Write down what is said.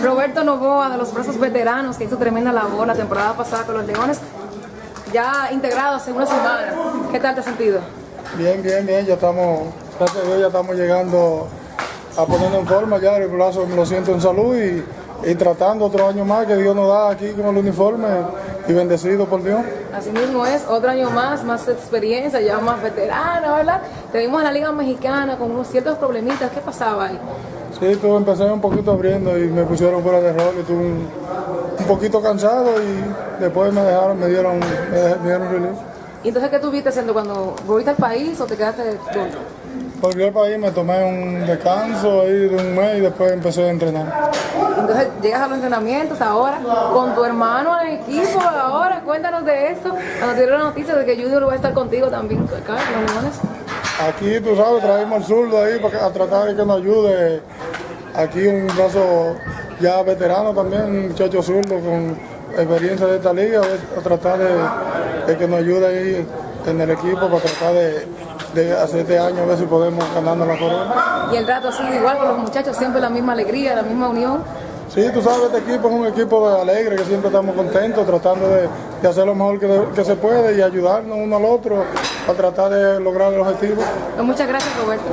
Roberto Novoa de los Brazos Veteranos, que hizo tremenda labor la temporada pasada con los Leones, ya integrado hace una semana. ¿Qué tal te has sentido? Bien, bien, bien, ya estamos, gracias a Dios ya estamos llegando a ponernos en forma ya, el brazo me lo siento en salud y, y tratando otro año más que Dios nos da aquí con el uniforme y bendecido por Dios. Así mismo es, otro año más, más experiencia, ya más veterana, ¿verdad? Te vimos en la Liga Mexicana con unos ciertos problemitas, ¿qué pasaba ahí? Sí, tú empecé un poquito abriendo y me pusieron fuera de rol, estuve un, un poquito cansado y después me dejaron, me dieron, me dieron release. ¿Y entonces qué tuviste haciendo cuando volviste al país o te quedaste dónde? Volví al país, me tomé un descanso ahí de un mes y después empecé a entrenar. Entonces llegas a los entrenamientos ahora con tu hermano en el equipo ahora, cuéntanos de esto. Cuando te dieron la noticia de que Junior va a estar contigo también acá en los Leones. Aquí, tú sabes, traemos el zurdo ahí para que- a tratar de que nos ayude. Aquí un brazo ya veterano también, un muchacho zurdo con experiencia de esta liga, a tratar de, de que nos ayude ahí en el equipo para tratar de, de hacer este año, a ver si podemos ganarnos la corona. Y el trato ha sido igual con los muchachos, siempre la misma alegría, la misma unión. Sí, tú sabes, este equipo es un equipo alegre, que siempre estamos contentos, tratando de, de hacer lo mejor que, que se puede y ayudarnos uno al otro para tratar de lograr el objetivo. Pues muchas gracias Roberto.